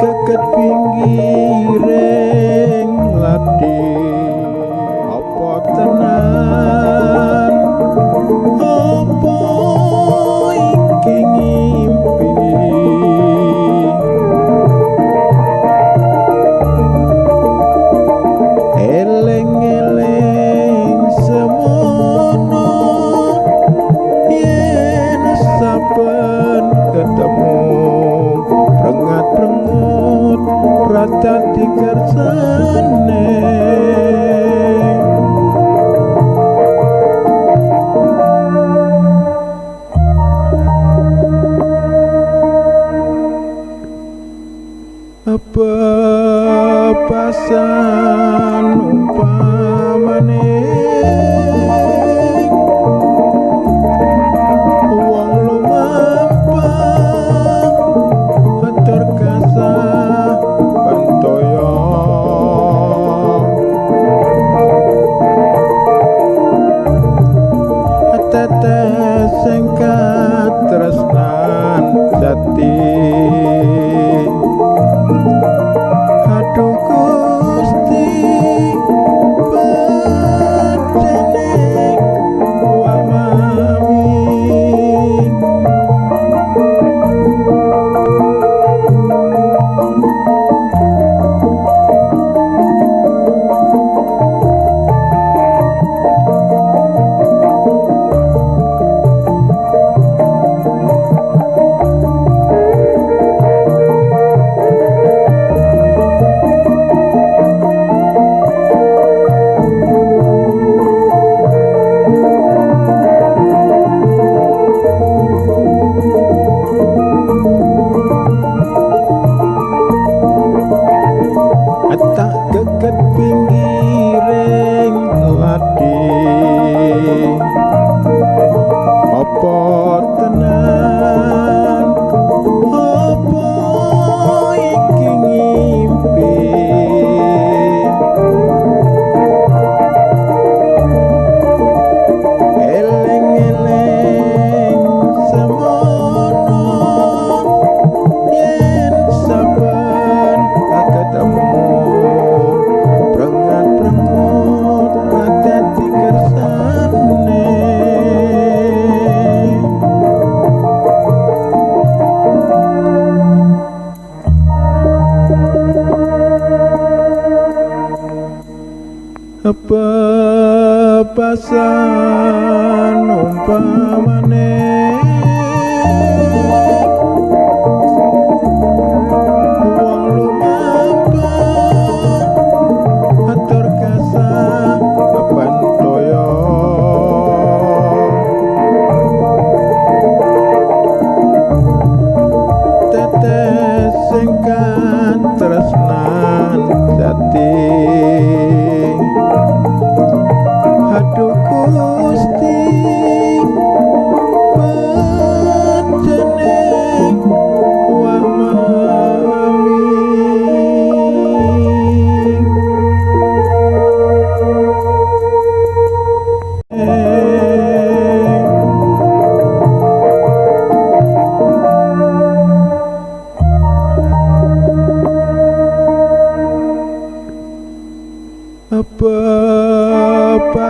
keket pinggiring lati apa tenan? dadi kersane apa pasan umpamane? pembebasan umpamane